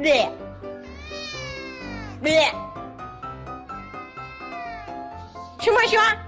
对，咩？去摸熊。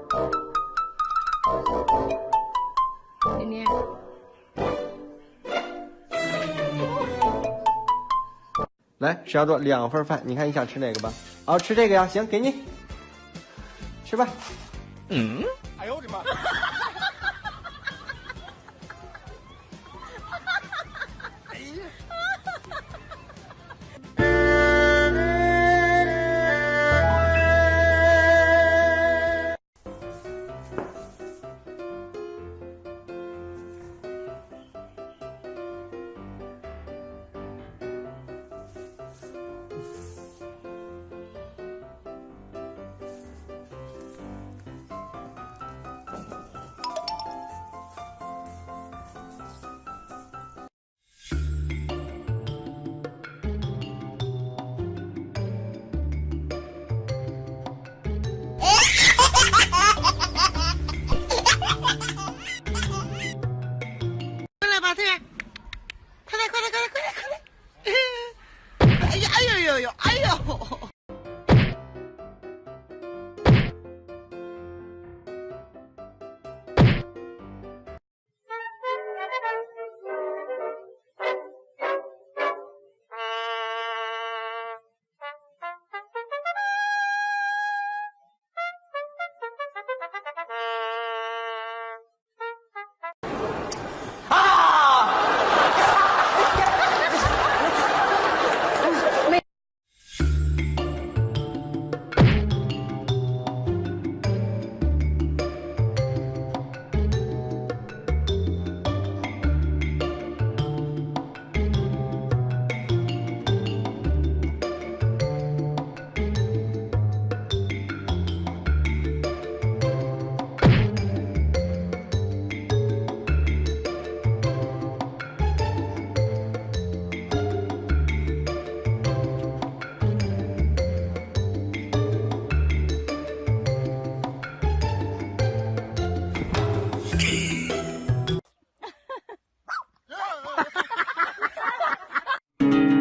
来，石家庄两份饭，你看你想吃哪个吧？好吃这个呀，行，给你吃吧。嗯。哎呦！哎呦！Daddy.